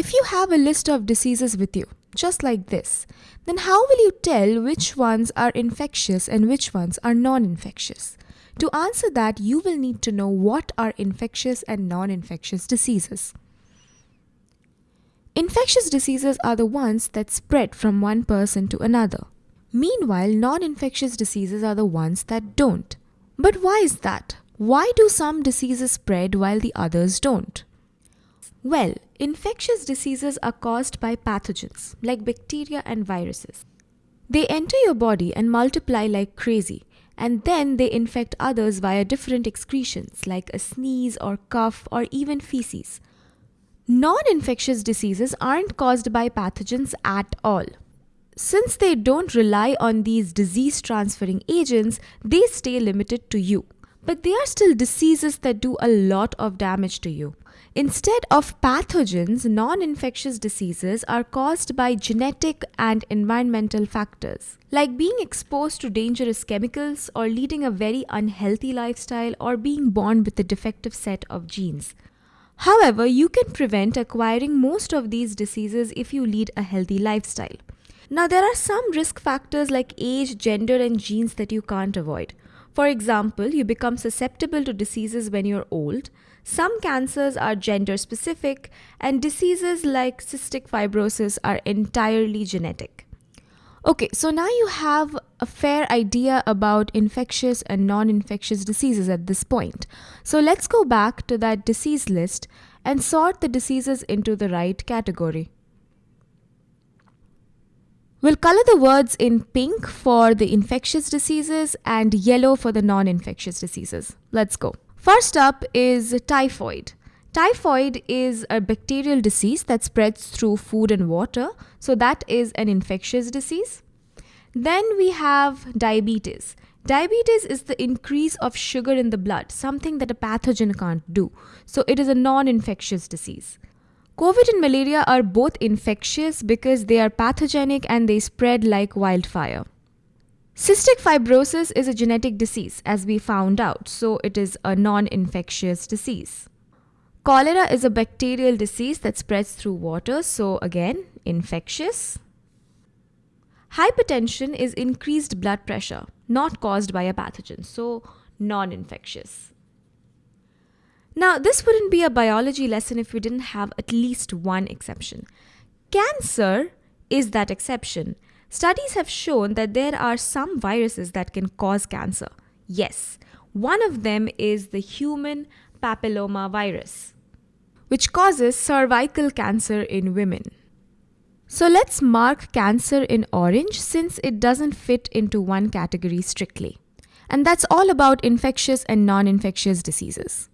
if you have a list of diseases with you, just like this, then how will you tell which ones are infectious and which ones are non infectious? To answer that, you will need to know what are infectious and non infectious diseases. Infectious diseases are the ones that spread from one person to another. Meanwhile, non infectious diseases are the ones that don't. But why is that? Why do some diseases spread while the others don't? Well, infectious diseases are caused by pathogens like bacteria and viruses. They enter your body and multiply like crazy, and then they infect others via different excretions like a sneeze or cough or even feces. Non infectious diseases aren't caused by pathogens at all. Since they don't rely on these disease transferring agents, they stay limited to you. But they are still diseases that do a lot of damage to you. Instead of pathogens, non infectious diseases are caused by genetic and environmental factors, like being exposed to dangerous chemicals, or leading a very unhealthy lifestyle, or being born with a defective set of genes. However, you can prevent acquiring most of these diseases if you lead a healthy lifestyle. Now, there are some risk factors like age, gender, and genes that you can't avoid. For example, you become susceptible to diseases when you're old. Some cancers are gender specific, and diseases like cystic fibrosis are entirely genetic. Okay, so now you have a fair idea about infectious and non infectious diseases at this point. So let's go back to that disease list and sort the diseases into the right category. We'll color the words in pink for the infectious diseases and yellow for the non infectious diseases. Let's go. First up is typhoid. Typhoid is a bacterial disease that spreads through food and water, so that is an infectious disease. Then we have diabetes. Diabetes is the increase of sugar in the blood, something that a pathogen can't do. So it is a non infectious disease. COVID and malaria are both infectious because they are pathogenic and they spread like wildfire. Cystic fibrosis is a genetic disease, as we found out, so it is a non infectious disease. Cholera is a bacterial disease that spreads through water, so again, infectious. Hypertension is increased blood pressure, not caused by a pathogen, so non infectious. Now, this wouldn't be a biology lesson if we didn't have at least one exception. Cancer is that exception. Studies have shown that there are some viruses that can cause cancer. Yes, one of them is the human papilloma virus, which causes cervical cancer in women. So let's mark cancer in orange since it doesn't fit into one category strictly. And that's all about infectious and non infectious diseases.